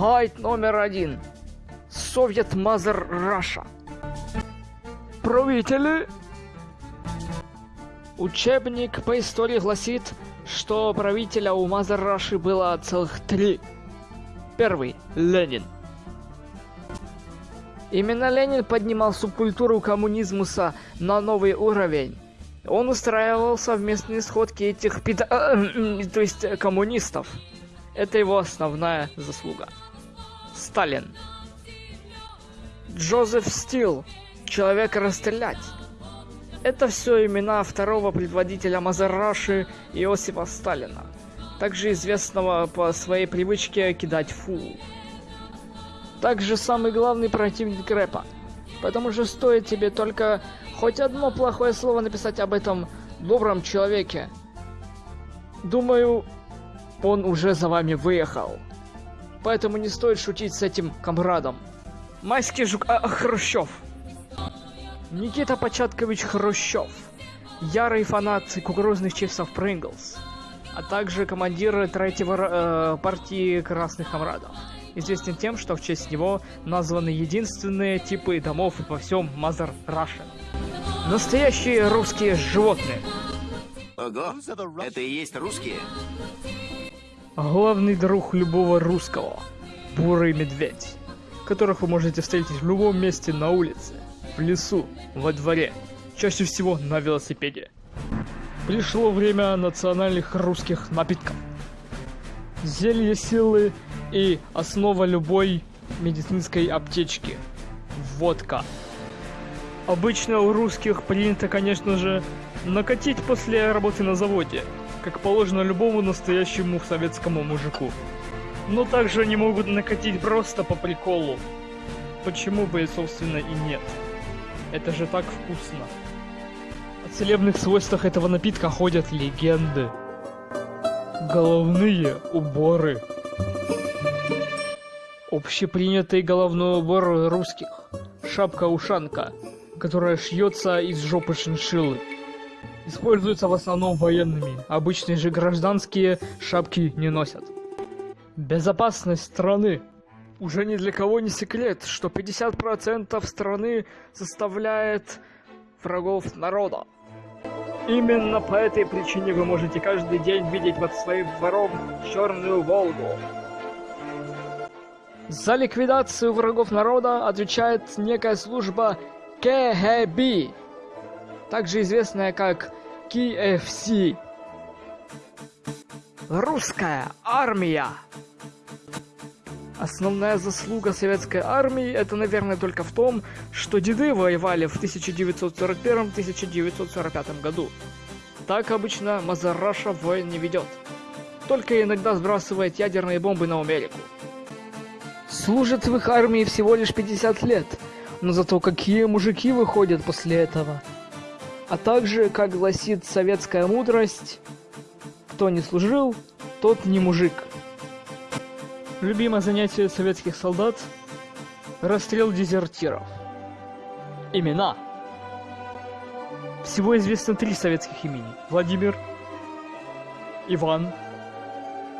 Гайд номер один. Soviet Mother Russia. Правители. Учебник по истории гласит, что правителя у Mother Раши было целых три. Первый – Ленин. Именно Ленин поднимал субкультуру коммунизмуса на новый уровень. Он устраивал совместные сходки этих пида... то есть коммунистов. Это его основная заслуга. Сталин. Джозеф Стил. Человек расстрелять. Это все имена второго предводителя Мазараши Иосифа Сталина, также известного по своей привычке кидать фу. Также самый главный противник рэпа. Потому что стоит тебе только хоть одно плохое слово написать об этом добром человеке. Думаю, он уже за вами выехал. Поэтому не стоит шутить с этим комрадом. Майский жук... А, Хрущев. Никита Початкович Хрущев. Ярый фанат кукурузных чипсов Принглс. А также командир третьего э, партии Красных Комрадов. Известен тем, что в честь него названы единственные типы домов во всем Мазар Рашен. Настоящие русские животные. Ого, это и есть русские? Главный друг любого русского. Бурый медведь. Которых вы можете встретить в любом месте на улице, в лесу, во дворе. Чаще всего на велосипеде. Пришло время национальных русских напитков. Зелье силы и основа любой медицинской аптечки. Водка. Обычно у русских принято, конечно же, накатить после работы на заводе – как положено любому настоящему советскому мужику. Но также они могут накатить просто по приколу. Почему бы, собственно, и нет. Это же так вкусно. О целебных свойствах этого напитка ходят легенды. Головные уборы. Общепринятый головной убор русских. Шапка-ушанка, которая шьется из жопы шиншиллы используются в основном военными. Обычные же гражданские шапки не носят. Безопасность страны. Уже ни для кого не секрет, что 50% страны составляет врагов народа. Именно по этой причине вы можете каждый день видеть под своим двором черную Волгу. За ликвидацию врагов народа отвечает некая служба КГБ также известная как KFC. Русская армия. Основная заслуга советской армии это, наверное, только в том, что деды воевали в 1941-1945 году. Так обычно Мазараша войн не ведет. Только иногда сбрасывает ядерные бомбы на Америку. Служат в их армии всего лишь 50 лет, но зато какие мужики выходят после этого. А также, как гласит советская мудрость, кто не служил, тот не мужик. Любимое занятие советских солдат – расстрел дезертиров. Имена. Всего известно три советских имени. Владимир, Иван,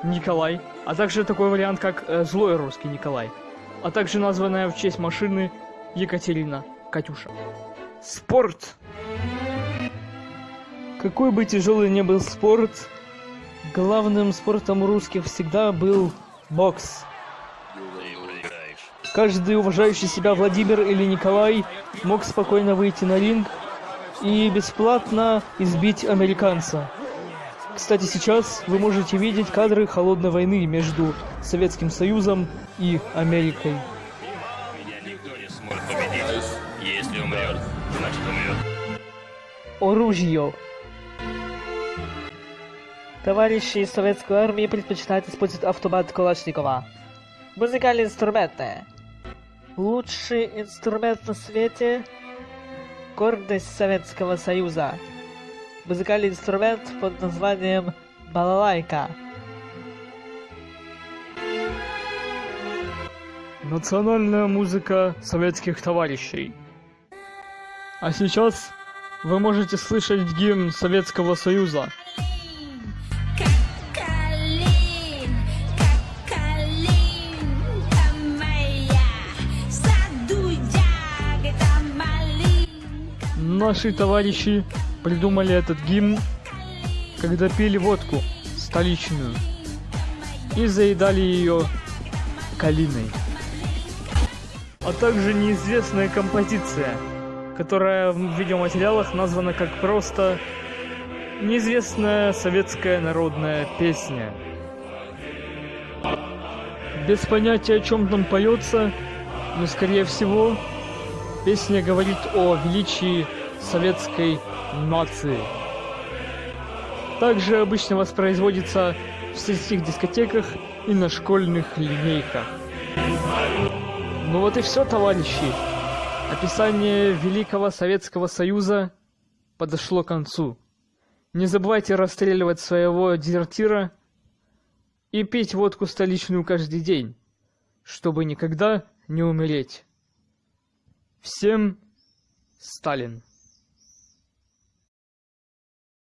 Николай, а также такой вариант, как э, злой русский Николай, а также названная в честь машины Екатерина Катюша. Спорт. Какой бы тяжелый ни был спорт, главным спортом русских всегда был бокс. Каждый уважающий себя Владимир или Николай мог спокойно выйти на ринг и бесплатно избить американца. Кстати, сейчас вы можете видеть кадры холодной войны между Советским Союзом и Америкой. Меня никто не сможет победить. Если умрет, значит умрет. Оружие. Товарищи из советской армии предпочитают использовать автомат Калашникова. Музыкальные инструменты. Лучший инструмент на свете – гордость Советского Союза. Музыкальный инструмент под названием балалайка. Национальная музыка советских товарищей. А сейчас вы можете слышать гимн Советского Союза. Наши товарищи придумали этот гимн, когда пили водку столичную и заедали ее калиной. А также неизвестная композиция, которая в видеоматериалах названа как просто неизвестная советская народная песня. Без понятия, о чем там поется, но скорее всего песня говорит о величии советской нации. Также обычно воспроизводится в сельских дискотеках и на школьных линейках. Ну вот и все, товарищи. Описание Великого Советского Союза подошло к концу. Не забывайте расстреливать своего дезертира и пить водку столичную каждый день, чтобы никогда не умереть. Всем Сталин.